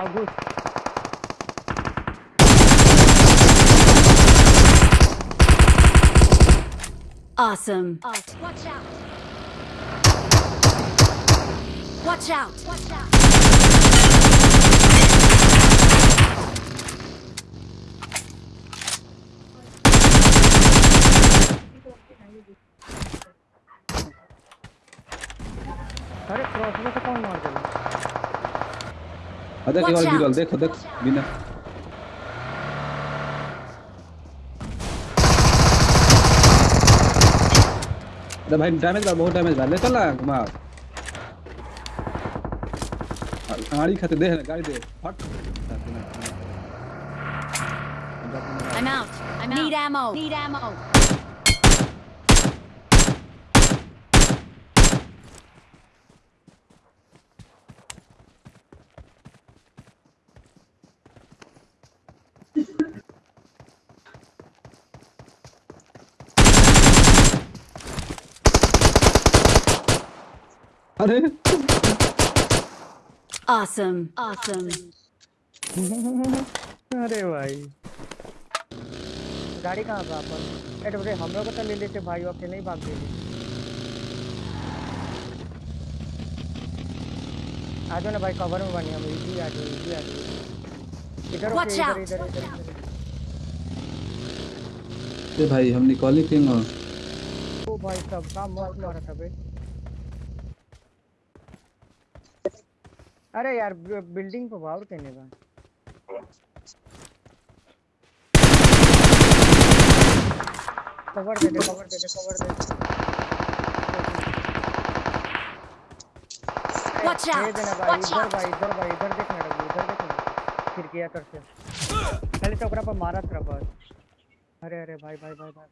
आओ घुस Awesome. Watch out! Watch out! Watch out! अरे क्रॉस में से कौन मार दिया Watch एक बार out. देखो देख बिना अरे भाई डैमेज बा बहुत डैमेज बा ले चल ना कुमार गाड़ी खाते दे ना गाड़ी दे फट I'm out. I'm out. Need ammo. Need ammo. अरे। Awesome. Awesome. अरे भाई। गाड़ी कहाँ पे अपन अरे बड़े हम लोग को तो ले लेते भाई वो अकेले ही भाग गए आ जाओ ना भाई कवर में बनी हम इजी आ जाओ इजी आ जाओ। इधर out. इधर इधर इधर। ए भाई हम निकली क्यों हो? ओ भाई सब काम मस्त मारा था बे अरे यार बिल्डिंग पे वावर कहने का कवर दे दे कवर दे दे कवर दे दे Watch दे. देना भाई इधर भाई इधर भाई इधर देखना रघु इधर देखना फिर किया कर से पहले तो ओकरा पर मारा था बस अरे अरे भाई भाई भाई भाई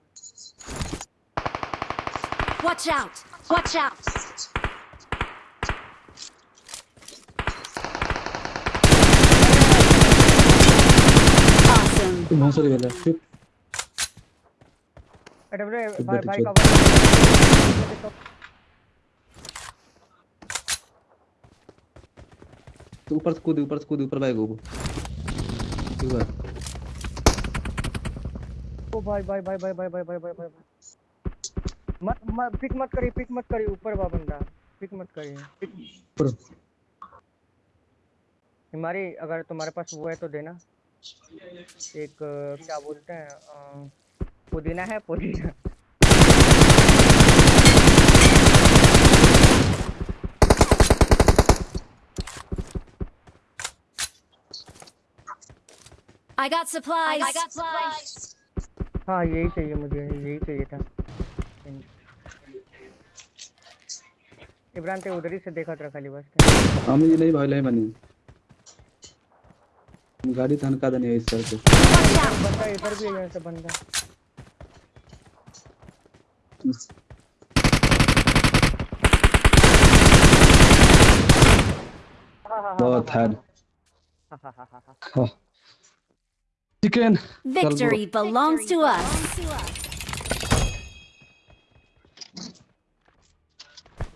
Watch out. Watch out. तू भोसड़ी वाला चुप अरे अरे भाई भाई कवर तू ऊपर से कूद ऊपर से कूद ऊपर भाई गो ठीक ओ भाई भाई भाई भाई भाई भाई भाई भाई। भाई मत मत पिक मत करी पिक मत करी ऊपर बा बंदा। पिक मत करी ऊपर। हमारी अगर तुम्हारे पास वो है तो देना। एक क्या बोलते हैं पुदीना है पुदीना I got supplies. I got supplies. हाँ यही चाहिए मुझे यही चाहिए था इब्रान ते उधर ही से देखा था खाली बस हम ये नहीं भाई नहीं बनी गाड़ी धनका देने इस सर को बंदा इधर भी है ऐसे बंदा बहुत hard chicken victory belongs to us